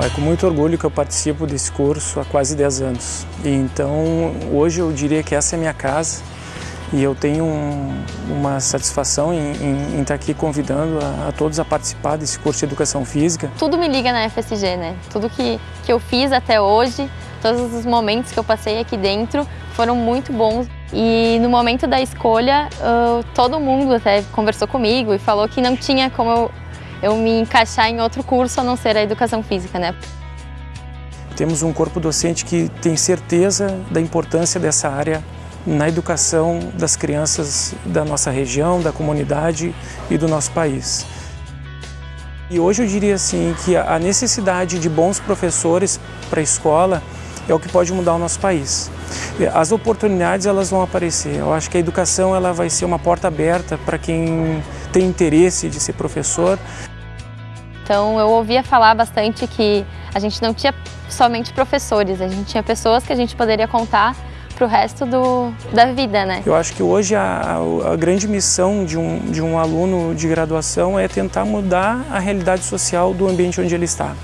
É com muito orgulho que eu participo desse curso há quase 10 anos. Então, hoje eu diria que essa é minha casa e eu tenho um, uma satisfação em, em, em, estar aqui convidando a, a, todos a participar desse curso de Educação Física. Tudo me liga na FSG, né? Tudo que, que eu fiz até hoje, todos os momentos que eu passei aqui dentro foram muito bons. E no momento da escolha, uh, todo mundo até conversou comigo e falou que não tinha como eu eu me encaixar em outro curso a não ser a educação física, né? Temos um corpo docente que tem certeza da importância dessa área na educação das crianças da nossa região, da comunidade e do nosso país. E hoje eu diria assim que a necessidade de bons professores para a escola é o que pode mudar o nosso país. As oportunidades elas vão aparecer. Eu acho que a educação ela vai ser uma porta aberta para quem tem interesse de ser professor. Então eu ouvia falar bastante que a gente não tinha somente professores, a gente tinha pessoas que a gente poderia contar para o resto do, da vida, né? Eu acho que hoje a, a, grande missão de um, de um aluno de graduação é tentar mudar a realidade social do ambiente onde ele está.